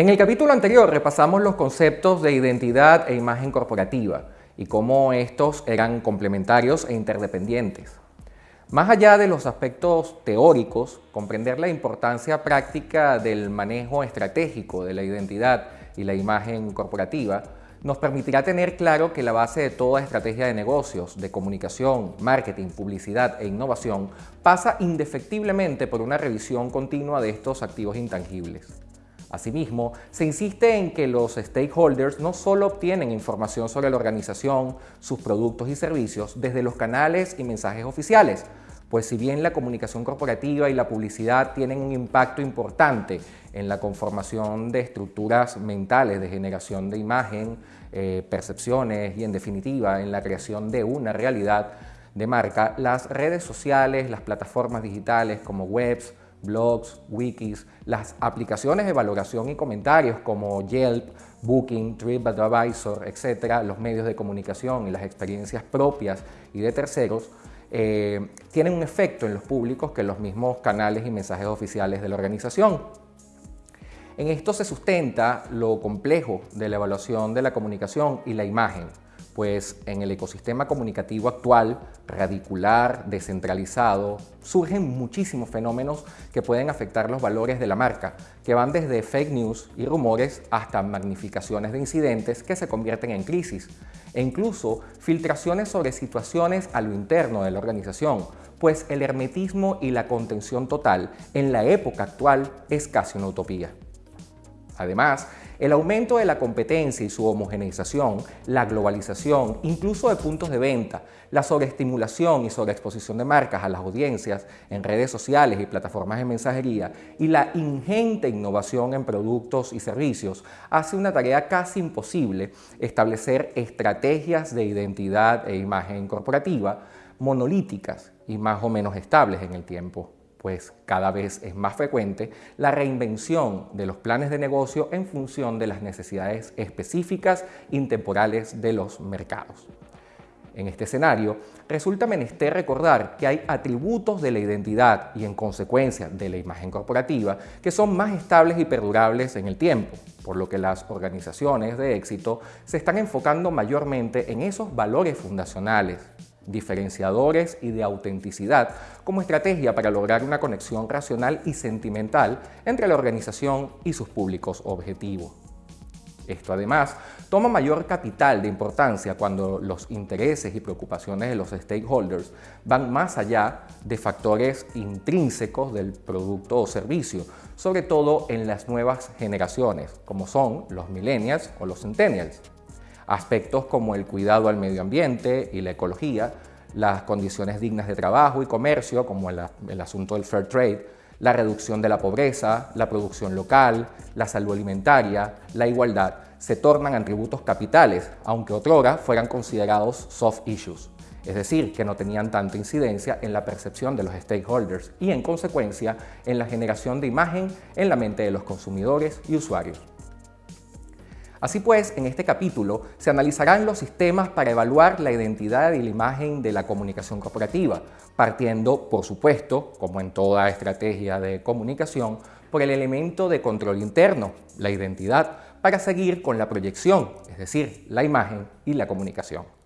En el capítulo anterior repasamos los conceptos de identidad e imagen corporativa y cómo estos eran complementarios e interdependientes. Más allá de los aspectos teóricos, comprender la importancia práctica del manejo estratégico de la identidad y la imagen corporativa nos permitirá tener claro que la base de toda estrategia de negocios, de comunicación, marketing, publicidad e innovación pasa indefectiblemente por una revisión continua de estos activos intangibles. Asimismo, se insiste en que los stakeholders no solo obtienen información sobre la organización, sus productos y servicios desde los canales y mensajes oficiales, pues si bien la comunicación corporativa y la publicidad tienen un impacto importante en la conformación de estructuras mentales de generación de imagen, eh, percepciones y en definitiva en la creación de una realidad de marca, las redes sociales, las plataformas digitales como webs, blogs, wikis, las aplicaciones de valoración y comentarios como Yelp, Booking, TripAdvisor, etc., los medios de comunicación y las experiencias propias y de terceros, eh, tienen un efecto en los públicos que los mismos canales y mensajes oficiales de la organización. En esto se sustenta lo complejo de la evaluación de la comunicación y la imagen, pues en el ecosistema comunicativo actual, radicular, descentralizado, surgen muchísimos fenómenos que pueden afectar los valores de la marca, que van desde fake news y rumores hasta magnificaciones de incidentes que se convierten en crisis, e incluso filtraciones sobre situaciones a lo interno de la organización, pues el hermetismo y la contención total en la época actual es casi una utopía. Además, el aumento de la competencia y su homogeneización, la globalización, incluso de puntos de venta, la sobreestimulación y sobreexposición de marcas a las audiencias en redes sociales y plataformas de mensajería y la ingente innovación en productos y servicios hace una tarea casi imposible establecer estrategias de identidad e imagen corporativa monolíticas y más o menos estables en el tiempo pues cada vez es más frecuente la reinvención de los planes de negocio en función de las necesidades específicas intemporales de los mercados. En este escenario, resulta menester recordar que hay atributos de la identidad y en consecuencia de la imagen corporativa que son más estables y perdurables en el tiempo, por lo que las organizaciones de éxito se están enfocando mayormente en esos valores fundacionales diferenciadores y de autenticidad como estrategia para lograr una conexión racional y sentimental entre la organización y sus públicos objetivos. Esto además toma mayor capital de importancia cuando los intereses y preocupaciones de los stakeholders van más allá de factores intrínsecos del producto o servicio, sobre todo en las nuevas generaciones, como son los millennials o los centennials. Aspectos como el cuidado al medio ambiente y la ecología, las condiciones dignas de trabajo y comercio, como el, asunto del fair trade, la reducción de la pobreza, la producción local, la salud alimentaria, la igualdad, se tornan atributos capitales, aunque otrora fueran considerados soft issues, es decir, que no tenían tanta incidencia en la percepción de los stakeholders y, en consecuencia, en la generación de imagen en la mente de los consumidores y usuarios. Así pues, en este capítulo se analizarán los sistemas para evaluar la identidad y la imagen de la comunicación corporativa, partiendo, por supuesto, como en toda estrategia de comunicación, por el elemento de control interno, la identidad, para seguir con la proyección, es decir, la imagen y la comunicación.